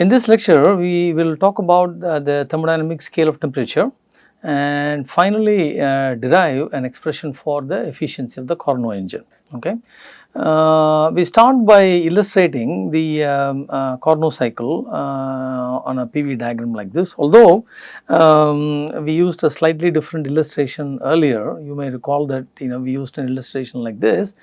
In this lecture, we will talk about uh, the thermodynamic scale of temperature and finally uh, derive an expression for the efficiency of the Carnot engine. Okay. Uh, we start by illustrating the um, uh, Carnot cycle uh, on a PV diagram like this. Although um, we used a slightly different illustration earlier, you may recall that you know we used an illustration like this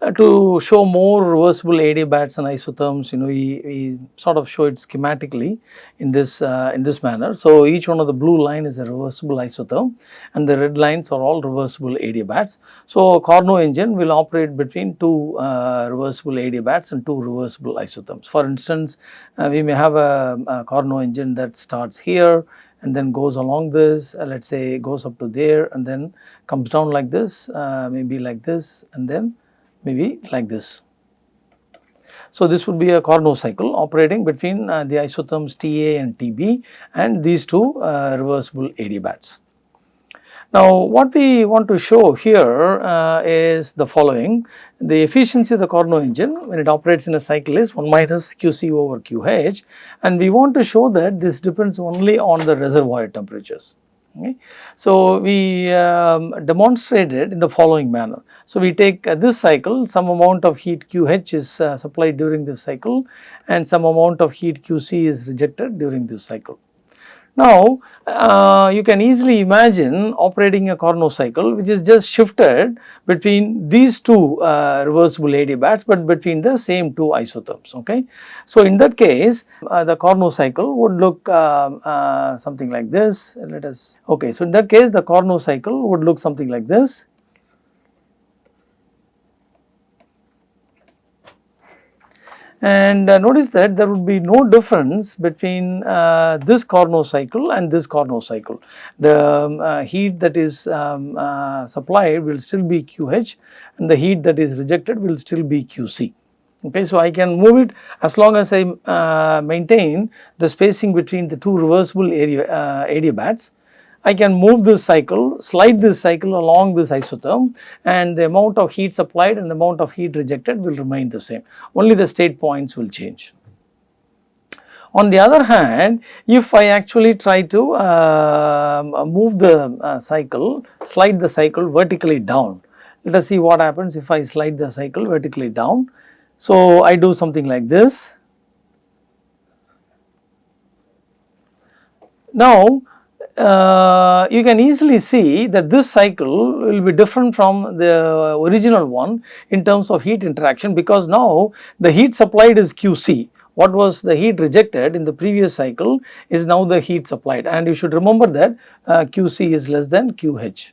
uh, to show more reversible adiabats and isotherms. You know we, we sort of show it schematically in this uh, in this manner. So each one of the blue line is a reversible isotherm, and the red lines are all reversible adiabats. So Carnot engine will operate between two uh, reversible adiabats and two reversible isotherms. For instance, uh, we may have a, a Carnot engine that starts here and then goes along this uh, let us say goes up to there and then comes down like this uh, maybe like this and then maybe like this. So, this would be a Carnot cycle operating between uh, the isotherms TA and TB and these two uh, reversible adiabats. Now, what we want to show here uh, is the following. The efficiency of the Carnot engine when it operates in a cycle is 1 minus QC over QH and we want to show that this depends only on the reservoir temperatures. Okay. So, we um, demonstrated in the following manner. So, we take uh, this cycle some amount of heat QH is uh, supplied during this cycle and some amount of heat QC is rejected during this cycle. Now, uh, you can easily imagine operating a Carnot cycle which is just shifted between these two uh, reversible adiabats, but between the same two isotherms. Okay. So, in that case uh, the Carnot cycle would look uh, uh, something like this let us okay. So, in that case the Carnot cycle would look something like this and uh, notice that there would be no difference between uh, this Carnot cycle and this Carnot cycle. The um, uh, heat that is um, uh, supplied will still be QH and the heat that is rejected will still be QC. Okay, so I can move it as long as I uh, maintain the spacing between the two reversible area uh, adiabats I can move this cycle, slide this cycle along this isotherm and the amount of heat supplied and the amount of heat rejected will remain the same, only the state points will change. On the other hand, if I actually try to uh, move the uh, cycle, slide the cycle vertically down, let us see what happens if I slide the cycle vertically down. So, I do something like this. Now, uh, you can easily see that this cycle will be different from the original one in terms of heat interaction because now the heat supplied is QC. What was the heat rejected in the previous cycle is now the heat supplied and you should remember that uh, QC is less than QH.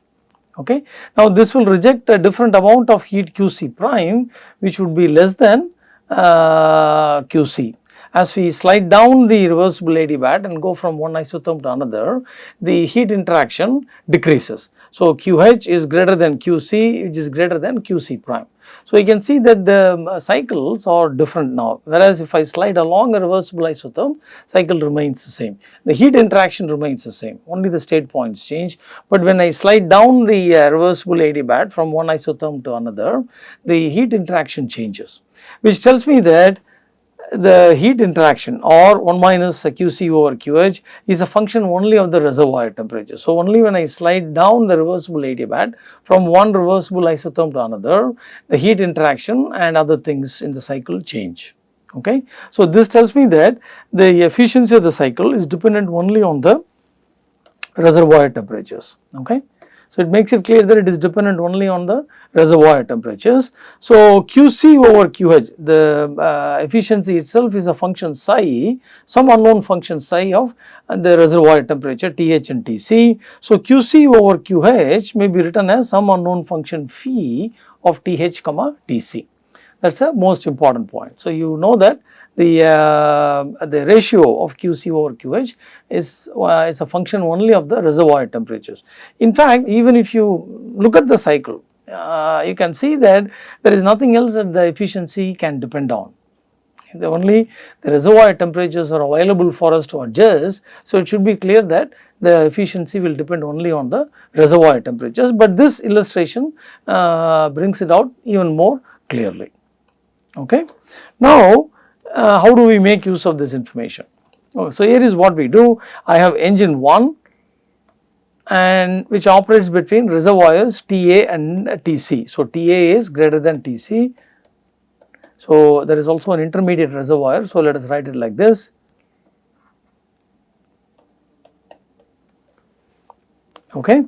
Okay. Now, this will reject a different amount of heat QC prime which would be less than uh, QC as we slide down the reversible adiabat and go from one isotherm to another, the heat interaction decreases. So, QH is greater than QC which is greater than QC prime. So, you can see that the um, cycles are different now whereas if I slide along a reversible isotherm cycle remains the same. The heat interaction remains the same only the state points change but when I slide down the uh, reversible adiabat from one isotherm to another the heat interaction changes which tells me that the heat interaction or 1 minus QC over QH is a function only of the reservoir temperature. So, only when I slide down the reversible adiabat from one reversible isotherm to another, the heat interaction and other things in the cycle change. Okay. So, this tells me that the efficiency of the cycle is dependent only on the reservoir temperatures. Okay. So, it makes it clear that it is dependent only on the reservoir temperatures. So, QC over QH the uh, efficiency itself is a function psi some unknown function psi of the reservoir temperature TH and TC. So, QC over QH may be written as some unknown function phi of TH comma TC that is the most important point. So, you know that the uh, the ratio of QC over QH is uh, is a function only of the reservoir temperatures. In fact, even if you look at the cycle, uh, you can see that there is nothing else that the efficiency can depend on. The only the reservoir temperatures are available for us to adjust. So, it should be clear that the efficiency will depend only on the reservoir temperatures, but this illustration uh, brings it out even more clearly. Okay. Now, uh, how do we make use of this information? Oh, so, here is what we do I have engine 1 and which operates between reservoirs TA and TC. So, TA is greater than TC. So, there is also an intermediate reservoir. So, let us write it like this. Okay.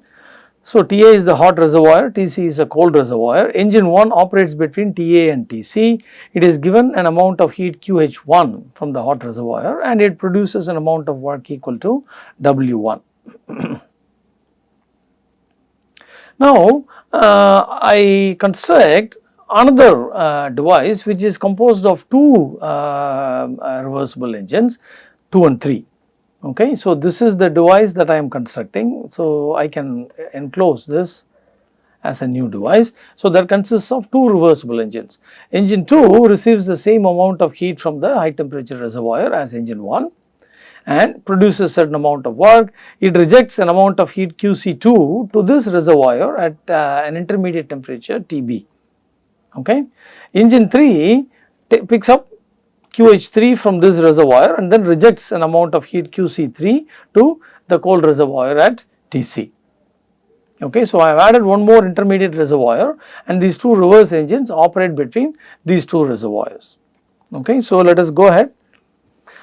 So, TA is the hot reservoir, TC is a cold reservoir. Engine 1 operates between TA and TC. It is given an amount of heat QH1 from the hot reservoir and it produces an amount of work equal to W1. now, uh, I construct another uh, device which is composed of two uh, reversible engines 2 and 3 okay. So, this is the device that I am constructing. So, I can enclose this as a new device. So, that consists of two reversible engines. Engine 2 receives the same amount of heat from the high temperature reservoir as engine 1 and produces certain amount of work. It rejects an amount of heat QC2 to this reservoir at uh, an intermediate temperature TB. Okay. Engine 3 picks up QH3 from this reservoir and then rejects an amount of heat QC3 to the cold reservoir at TC. Okay, so I have added one more intermediate reservoir and these two reverse engines operate between these two reservoirs. Okay, so let us go ahead.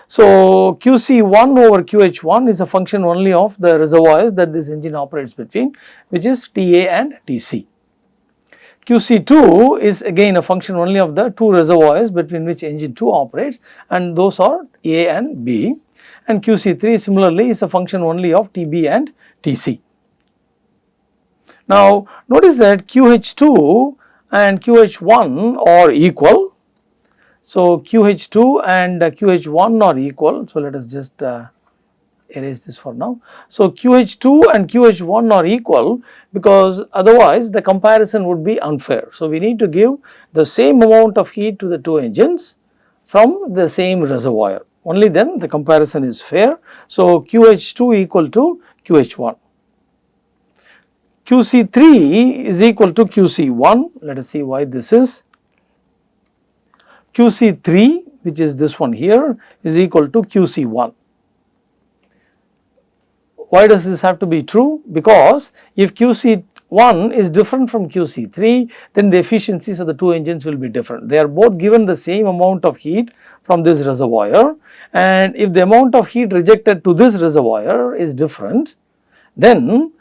So QC1 over QH1 is a function only of the reservoirs that this engine operates between which is TA and TC. QC2 is again a function only of the two reservoirs between which engine 2 operates and those are A and B and QC3 similarly is a function only of TB and TC. Now notice that QH2 and QH1 are equal. So QH2 and QH1 are equal. So let us just uh, erase this for now. So, QH2 and QH1 are equal because otherwise the comparison would be unfair. So, we need to give the same amount of heat to the two engines from the same reservoir only then the comparison is fair. So, QH2 equal to QH1. QC3 is equal to QC1 let us see why this is. QC3 which is this one here is equal to QC1 why does this have to be true? Because if QC1 is different from QC3 then the efficiencies of the two engines will be different. They are both given the same amount of heat from this reservoir and if the amount of heat rejected to this reservoir is different then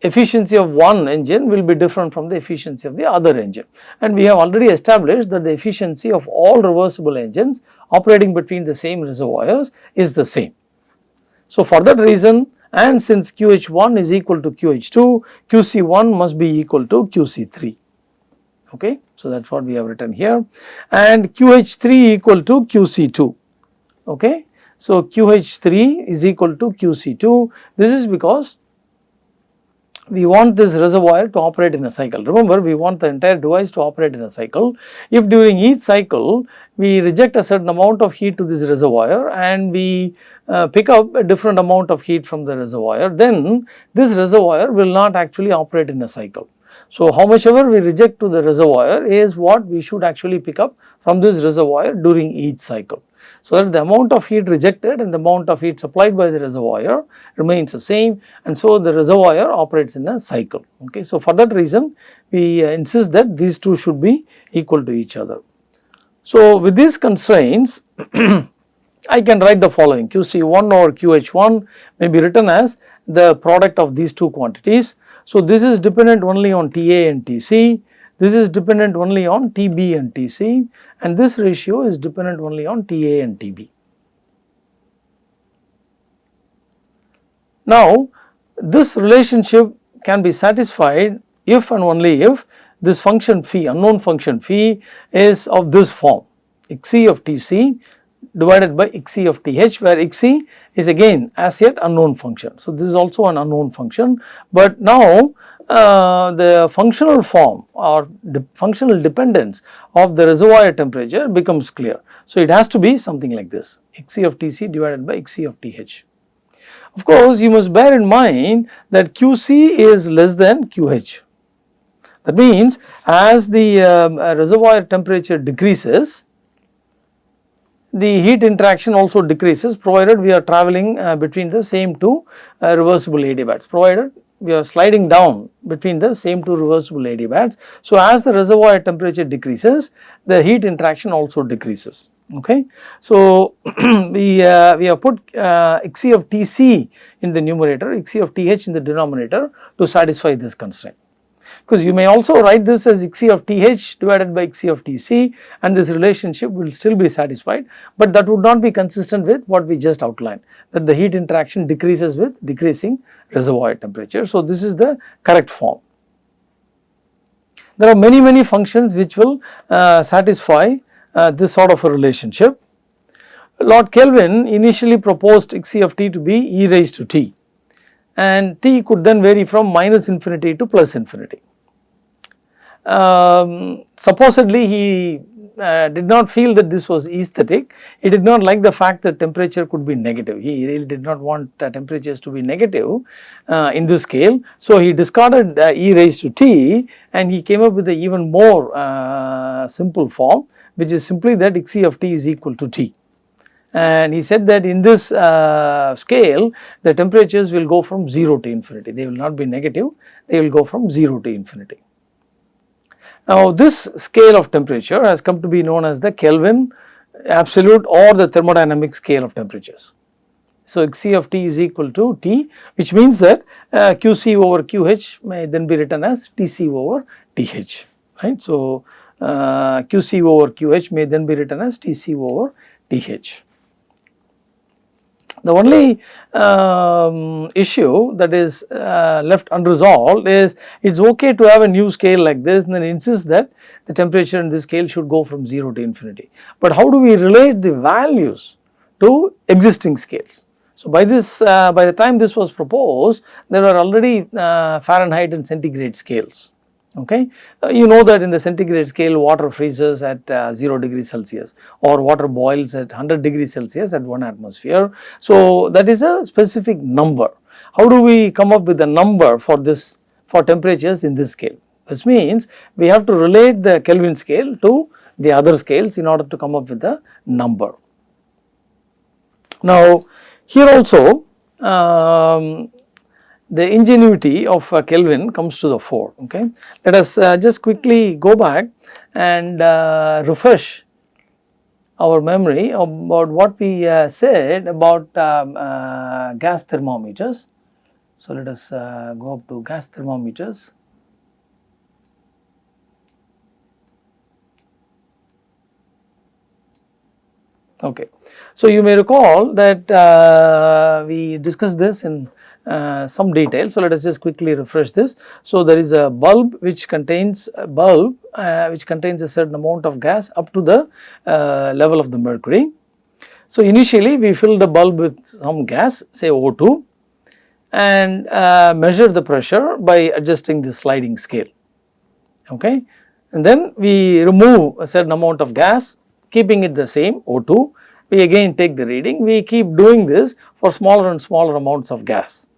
efficiency of one engine will be different from the efficiency of the other engine. And we have already established that the efficiency of all reversible engines operating between the same reservoirs is the same. So, for that reason and since QH1 is equal to QH2, QC1 must be equal to QC3. Okay. So, that is what we have written here and QH3 equal to QC2. Okay. So, QH3 is equal to QC2. This is because we want this reservoir to operate in a cycle. Remember we want the entire device to operate in a cycle. If during each cycle we reject a certain amount of heat to this reservoir and we uh, pick up a different amount of heat from the reservoir, then this reservoir will not actually operate in a cycle. So, how much ever we reject to the reservoir is what we should actually pick up from this reservoir during each cycle. So, that the amount of heat rejected and the amount of heat supplied by the reservoir remains the same and so the reservoir operates in a cycle. Okay. So, for that reason we uh, insist that these two should be equal to each other. So, with these constraints I can write the following QC1 or QH1 may be written as the product of these two quantities. So, this is dependent only on TA and TC, this is dependent only on TB and TC and this ratio is dependent only on TA and TB. Now, this relationship can be satisfied if and only if this function phi unknown function phi is of this form xc of Tc divided by xc of th where xc is again as yet unknown function. So, this is also an unknown function, but now uh, the functional form or the functional dependence of the reservoir temperature becomes clear. So, it has to be something like this xc of Tc divided by xc of Th. Of course, you must bear in mind that Qc is less than Qh. That means, as the um, reservoir temperature decreases, the heat interaction also decreases provided we are traveling uh, between the same two uh, reversible adiabats provided we are sliding down between the same two reversible adiabats. So, as the reservoir temperature decreases the heat interaction also decreases okay. So, we, uh, we have put uh, Xc of Tc in the numerator, Xc of Th in the denominator to satisfy this constraint. Because you may also write this as Xc of Th divided by Xc of Tc and this relationship will still be satisfied, but that would not be consistent with what we just outlined that the heat interaction decreases with decreasing reservoir temperature. So, this is the correct form. There are many many functions which will uh, satisfy uh, this sort of a relationship. Lord Kelvin initially proposed Xc of t to be e raised to t and t could then vary from minus infinity to plus infinity. Um, supposedly he uh, did not feel that this was aesthetic, he did not like the fact that temperature could be negative, he really did not want uh, temperatures to be negative uh, in this scale. So, he discarded uh, e raised to t and he came up with a even more uh, simple form which is simply that Xc of t is equal to t. And he said that in this uh, scale the temperatures will go from 0 to infinity, they will not be negative, they will go from 0 to infinity. Now this scale of temperature has come to be known as the Kelvin absolute or the thermodynamic scale of temperatures. So Xc of t is equal to T which means that uh, Qc over QH may then be written as Tc over Th right. So uh, Qc over QH may then be written as Tc over Th. The only um, issue that is uh, left unresolved is it is okay to have a new scale like this and then insist that the temperature in this scale should go from 0 to infinity. But how do we relate the values to existing scales? So, by this uh, by the time this was proposed there were already uh, Fahrenheit and centigrade scales okay. Uh, you know that in the centigrade scale water freezes at uh, 0 degrees Celsius or water boils at 100 degrees Celsius at 1 atmosphere. So, that is a specific number. How do we come up with a number for this for temperatures in this scale? This means we have to relate the Kelvin scale to the other scales in order to come up with a number. Now, here also um, the ingenuity of uh, Kelvin comes to the fore. Okay. Let us uh, just quickly go back and uh, refresh our memory about what we uh, said about um, uh, gas thermometers. So, let us uh, go up to gas thermometers. Okay. So, you may recall that we discussed this in uh, some detail. So, let us just quickly refresh this. So, there is a bulb which contains a bulb uh, which contains a certain amount of gas up to the uh, level of the mercury. So, initially we fill the bulb with some gas say O2 and uh, measure the pressure by adjusting the sliding scale okay. And then we remove a certain amount of gas keeping it the same O2 we again take the reading we keep doing this for smaller and smaller amounts of gas.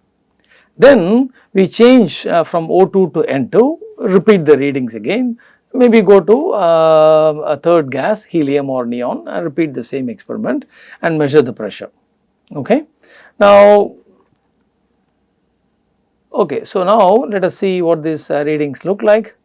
Then we change uh, from O2 to N2, repeat the readings again, maybe go to uh, a third gas helium or neon and repeat the same experiment and measure the pressure. Okay. Now, okay, so now let us see what these uh, readings look like.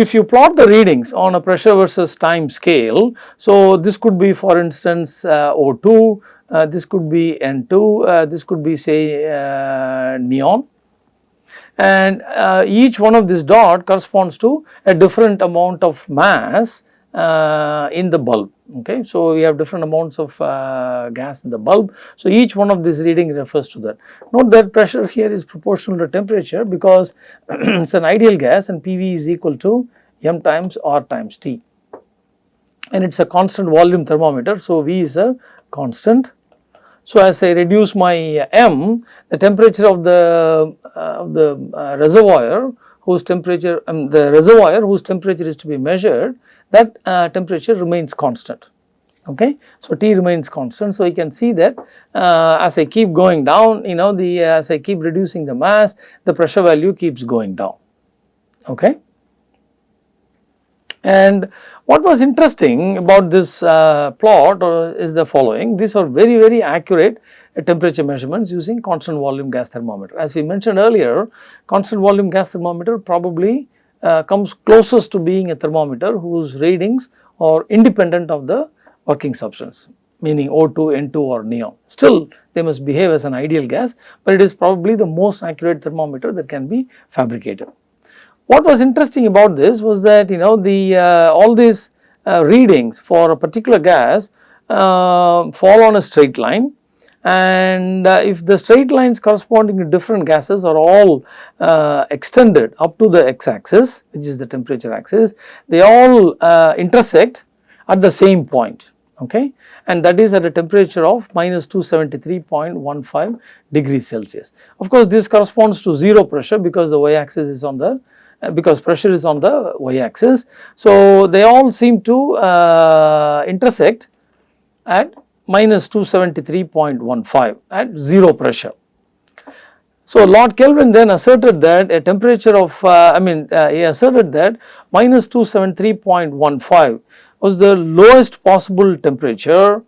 If you plot the readings on a pressure versus time scale, so this could be for instance uh, O2, uh, this could be N2, uh, this could be say uh, neon. And uh, each one of this dot corresponds to a different amount of mass uh, in the bulb okay. So, we have different amounts of uh, gas in the bulb. So, each one of these reading refers to that. Note that pressure here is proportional to temperature because it is an ideal gas and PV is equal to m times R times T and it is a constant volume thermometer. So, V is a constant. So, as I reduce my m the temperature of the, uh, the uh, reservoir whose temperature um, the reservoir whose temperature is to be measured that uh, temperature remains constant okay. So, T remains constant. So, you can see that uh, as I keep going down you know the uh, as I keep reducing the mass the pressure value keeps going down okay. And what was interesting about this uh, plot uh, is the following these are very very accurate temperature measurements using constant volume gas thermometer. As we mentioned earlier constant volume gas thermometer probably uh, comes closest to being a thermometer whose readings are independent of the working substance meaning O2, N2 or neon. Still they must behave as an ideal gas, but it is probably the most accurate thermometer that can be fabricated. What was interesting about this was that you know the uh, all these uh, readings for a particular gas uh, fall on a straight line and uh, if the straight lines corresponding to different gases are all uh, extended up to the x axis which is the temperature axis they all uh, intersect at the same point okay and that is at a temperature of minus 273.15 degrees Celsius. Of course, this corresponds to 0 pressure because the y axis is on the uh, because pressure is on the y axis. So, they all seem to uh, intersect at minus 273.15 at 0 pressure. So, Lord Kelvin then asserted that a temperature of uh, I mean uh, he asserted that minus 273.15 was the lowest possible temperature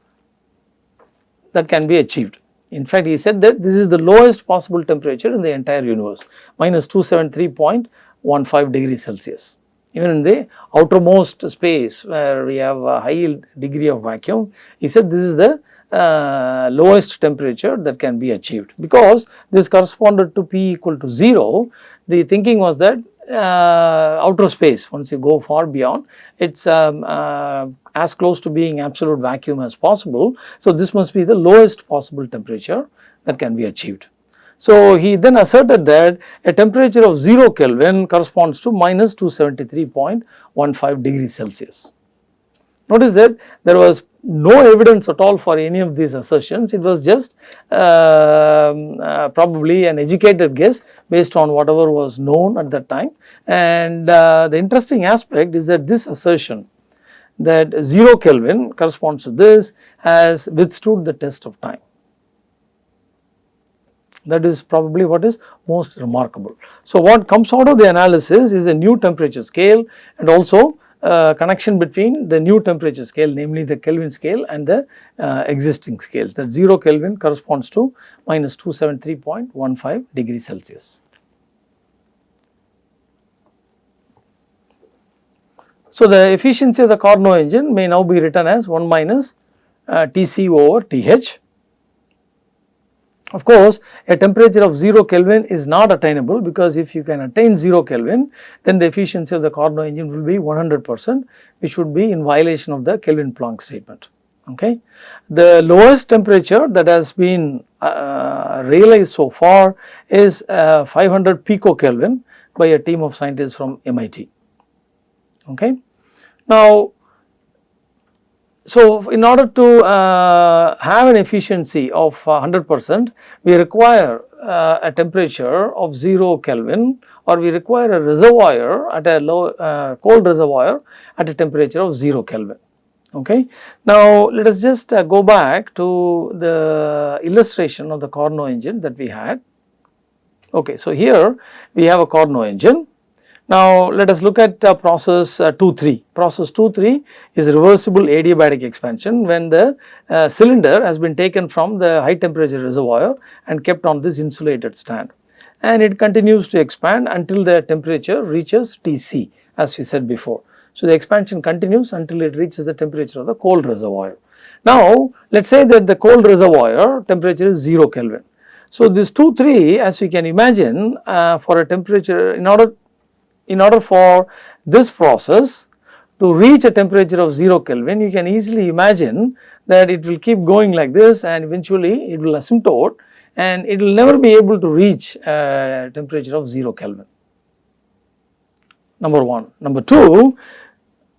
that can be achieved. In fact, he said that this is the lowest possible temperature in the entire universe minus 273.15 degrees Celsius. Even in the outermost space where we have a high degree of vacuum, he said this is the uh, lowest temperature that can be achieved because this corresponded to P equal to 0. The thinking was that uh, outer space once you go far beyond it is um, uh, as close to being absolute vacuum as possible. So, this must be the lowest possible temperature that can be achieved. So, he then asserted that a temperature of 0 Kelvin corresponds to minus 273.15 degrees Celsius. Notice that there was no evidence at all for any of these assertions, it was just uh, uh, probably an educated guess based on whatever was known at that time. And uh, the interesting aspect is that this assertion that 0 Kelvin corresponds to this has withstood the test of time. That is probably what is most remarkable. So, what comes out of the analysis is a new temperature scale and also uh, connection between the new temperature scale namely the Kelvin scale and the uh, existing scales that 0 Kelvin corresponds to minus 273.15 degrees Celsius. So, the efficiency of the Carnot engine may now be written as 1 minus uh, Tc over Th of course, a temperature of 0 Kelvin is not attainable because if you can attain 0 Kelvin then the efficiency of the Carnot engine will be 100 percent which would be in violation of the Kelvin Planck statement. Okay. The lowest temperature that has been uh, realized so far is uh, 500 picokelvin by a team of scientists from MIT. Okay. Now, so, in order to uh, have an efficiency of 100 uh, percent, we require uh, a temperature of 0 Kelvin or we require a reservoir at a low uh, cold reservoir at a temperature of 0 Kelvin. Okay. Now, let us just uh, go back to the illustration of the Carnot engine that we had. Okay. So, here we have a Carnot engine now, let us look at uh, process uh, 2-3. Process 2-3 is reversible adiabatic expansion when the uh, cylinder has been taken from the high temperature reservoir and kept on this insulated stand and it continues to expand until the temperature reaches Tc as we said before. So, the expansion continues until it reaches the temperature of the cold reservoir. Now, let us say that the cold reservoir temperature is 0 Kelvin. So, this 2 3 as you can imagine uh, for a temperature in order in order for this process to reach a temperature of 0 Kelvin, you can easily imagine that it will keep going like this and eventually it will asymptote and it will never be able to reach a temperature of 0 Kelvin. Number 1. Number 2,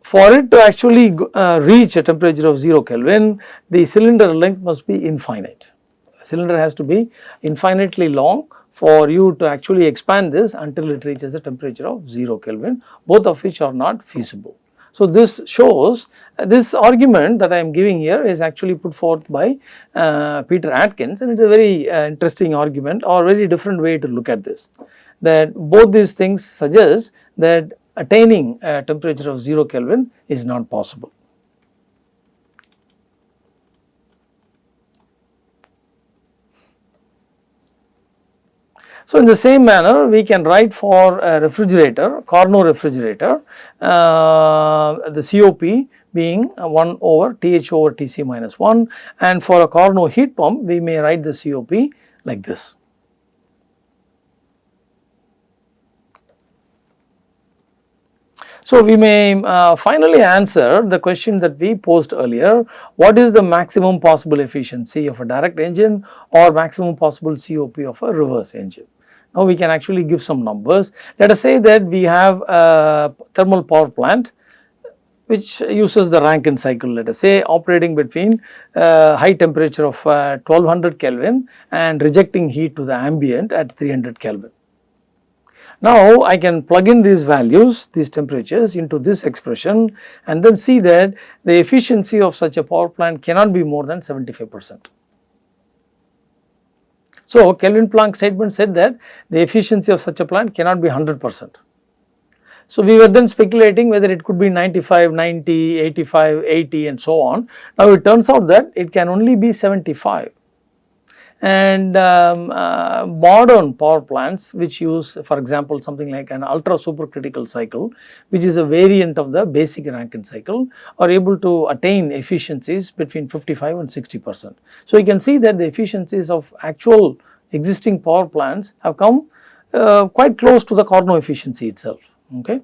for it to actually uh, reach a temperature of 0 Kelvin, the cylinder length must be infinite. The cylinder has to be infinitely long for you to actually expand this until it reaches a temperature of 0 Kelvin, both of which are not feasible. So, this shows uh, this argument that I am giving here is actually put forth by uh, Peter Atkins and it is a very uh, interesting argument or very different way to look at this that both these things suggest that attaining a temperature of 0 Kelvin is not possible. So, in the same manner we can write for a refrigerator, Carnot refrigerator, uh, the COP being 1 over TH over TC minus 1 and for a Carnot heat pump we may write the COP like this. So, we may uh, finally answer the question that we posed earlier, what is the maximum possible efficiency of a direct engine or maximum possible COP of a reverse engine. Now, we can actually give some numbers. Let us say that we have a thermal power plant which uses the Rankine cycle let us say operating between uh, high temperature of uh, 1200 Kelvin and rejecting heat to the ambient at 300 Kelvin. Now, I can plug in these values, these temperatures into this expression and then see that the efficiency of such a power plant cannot be more than 75 percent. So, Kelvin Planck statement said that the efficiency of such a plant cannot be 100 percent. So, we were then speculating whether it could be 95, 90, 85, 80 and so on. Now, it turns out that it can only be 75 and um, uh, modern power plants which use for example something like an ultra supercritical cycle which is a variant of the basic Rankine cycle are able to attain efficiencies between 55 and 60 percent. So, you can see that the efficiencies of actual existing power plants have come uh, quite close to the Carnot efficiency itself. Okay.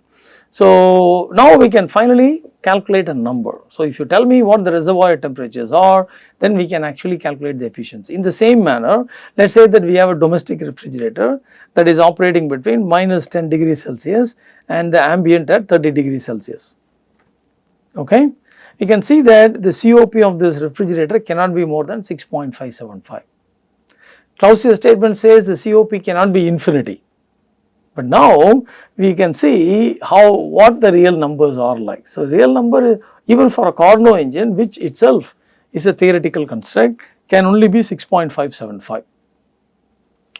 So, now we can finally calculate a number. So, if you tell me what the reservoir temperatures are, then we can actually calculate the efficiency. In the same manner, let us say that we have a domestic refrigerator that is operating between minus 10 degrees Celsius and the ambient at 30 degrees Celsius. Okay? You can see that the COP of this refrigerator cannot be more than 6.575. Clausius statement says the COP cannot be infinity. But now we can see how what the real numbers are like. So, real number even for a Carnot engine which itself is a theoretical construct can only be 6.575.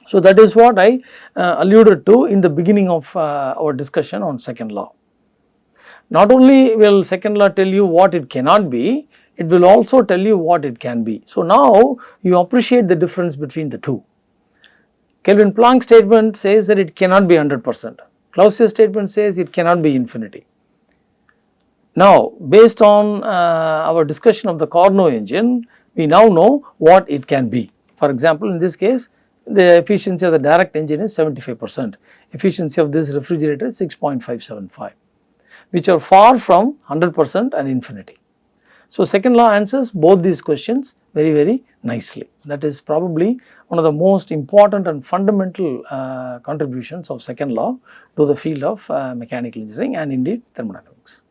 So, that is what I uh, alluded to in the beginning of uh, our discussion on second law. Not only will second law tell you what it cannot be, it will also tell you what it can be. So, now you appreciate the difference between the two. Kelvin Planck statement says that it cannot be 100 percent. Clausius statement says it cannot be infinity. Now, based on uh, our discussion of the Carnot engine, we now know what it can be. For example, in this case, the efficiency of the direct engine is 75 percent, efficiency of this refrigerator is 6.575, which are far from 100 percent and infinity. So, second law answers both these questions very very nicely. That is probably one of the most important and fundamental uh, contributions of second law to the field of uh, mechanical engineering and indeed thermodynamics.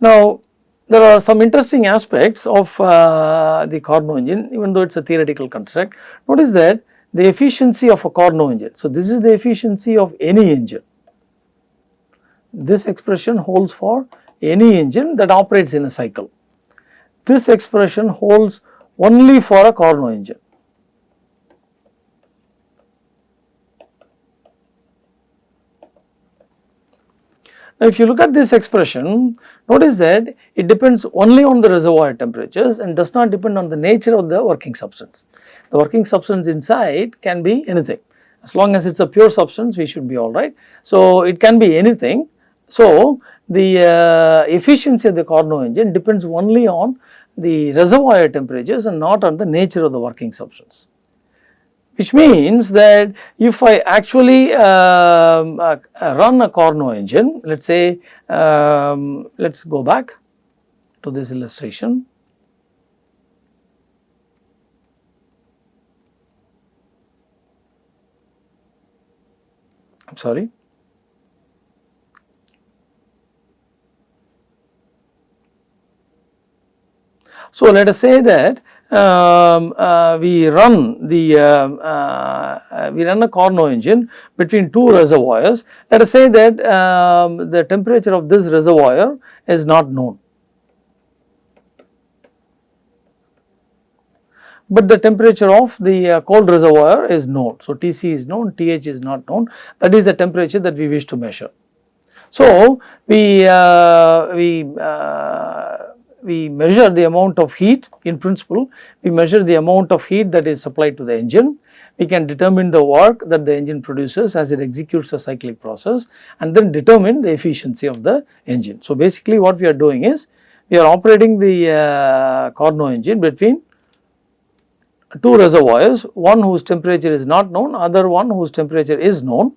Now, there are some interesting aspects of uh, the Carnot engine even though it is a theoretical construct. Notice that the efficiency of a Carnot engine. So, this is the efficiency of any engine. This expression holds for any engine that operates in a cycle. This expression holds only for a Carnot engine. Now, if you look at this expression, notice that it depends only on the reservoir temperatures and does not depend on the nature of the working substance. The working substance inside can be anything. As long as it is a pure substance, we should be alright. So, it can be anything. So, the uh, efficiency of the Carnot engine depends only on the reservoir temperatures and not on the nature of the working substance. Which means that if I actually um, uh, run a Carnot engine, let us say, um, let us go back to this illustration. I am sorry. So, let us say that um, uh, we run the um, uh, we run a Carnot engine between two reservoirs. Let us say that um, the temperature of this reservoir is not known. but the temperature of the uh, cold reservoir is known. So, Tc is known, Th is not known that is the temperature that we wish to measure. So, we, uh, we, uh, we measure the amount of heat in principle, we measure the amount of heat that is supplied to the engine, we can determine the work that the engine produces as it executes a cyclic process and then determine the efficiency of the engine. So, basically what we are doing is we are operating the uh, Carnot engine between two reservoirs, one whose temperature is not known, other one whose temperature is known.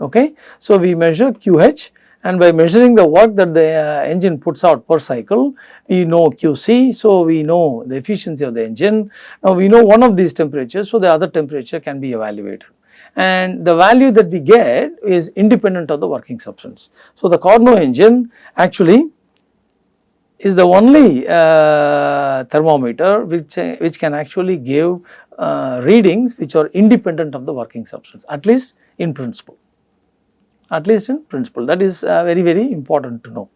Okay. So, we measure QH and by measuring the work that the uh, engine puts out per cycle, we know QC. So, we know the efficiency of the engine. Now, we know one of these temperatures, so the other temperature can be evaluated and the value that we get is independent of the working substance. So, the Carnot engine actually is the only uh, thermometer which, uh, which can actually give uh, readings which are independent of the working substance at least in principle, at least in principle that is uh, very very important to know.